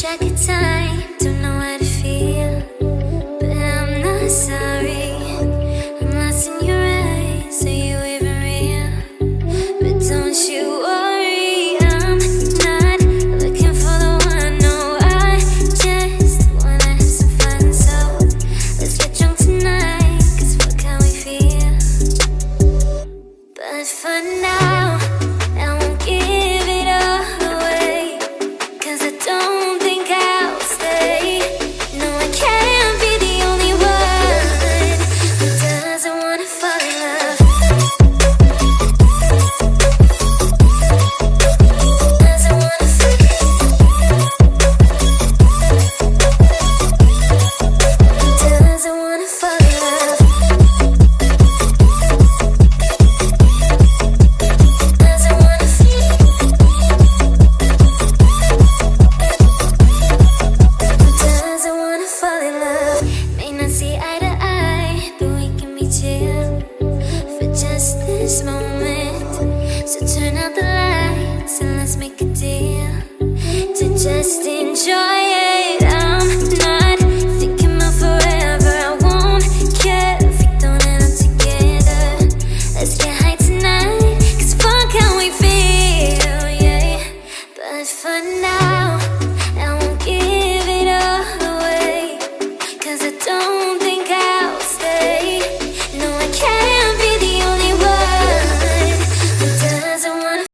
track of time, don't know how to feel. But I'm not sorry. I'm lost in your eyes, are you even real? But don't you worry, I'm not looking for the one. No, I just wanna have some fun. So let's get drunk tonight, cause fuck how we feel. But for now, this moment. So turn out the lights and let's make a deal to just enjoy it. I'm not thinking about forever. I won't care if we don't end up together. Let's get high tonight, cause fun can we feel, yeah. But for now.